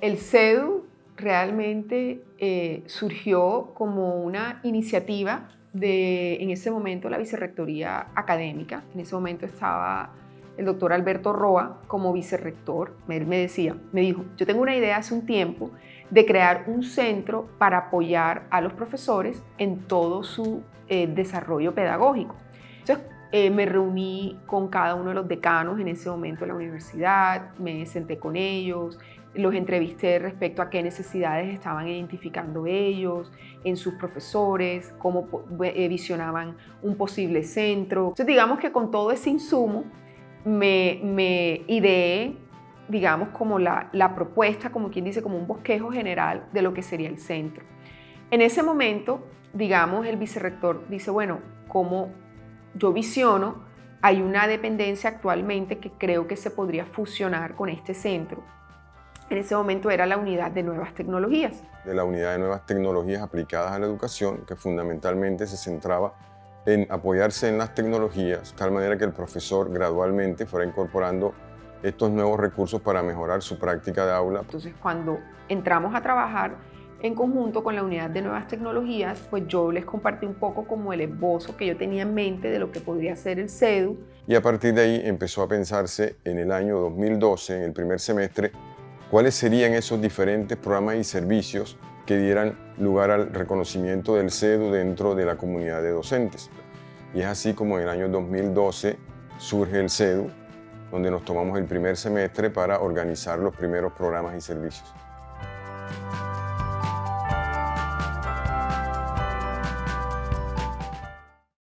El CEDU realmente eh, surgió como una iniciativa de, en ese momento, la vicerrectoría académica. En ese momento estaba el doctor Alberto Roa como vicerrector. Él me decía, me dijo, yo tengo una idea hace un tiempo de crear un centro para apoyar a los profesores en todo su eh, desarrollo pedagógico. Entonces, eh, me reuní con cada uno de los decanos en ese momento de la universidad, me senté con ellos, los entrevisté respecto a qué necesidades estaban identificando ellos, en sus profesores, cómo eh, visionaban un posible centro. Entonces, digamos que con todo ese insumo, me, me ideé, digamos, como la, propuesta, como quien dice, como un bosquejo general de lo que sería el centro. En ese momento, digamos, el vicerrector dice, bueno, como yo visiono, hay una dependencia actualmente que creo que se podría fusionar con este centro. En ese momento era la unidad de nuevas tecnologías. De la unidad de nuevas tecnologías aplicadas a la educación, que fundamentalmente se centraba en apoyarse en las tecnologías, de tal manera que el profesor gradualmente fuera incorporando estos nuevos recursos para mejorar su práctica de aula. Entonces, cuando entramos a trabajar en conjunto con la unidad de nuevas tecnologías, pues yo les compartí un poco como el esbozo que yo tenía en mente de lo que podría ser el CEDU. Y a partir de ahí empezó a pensarse en el año 2012, en el primer semestre, cuáles serían esos diferentes programas y servicios que dieran lugar al reconocimiento del CEDU dentro de la comunidad de docentes. Y es así como en el año 2012 surge el CEDU, donde nos tomamos el primer semestre para organizar los primeros programas y servicios.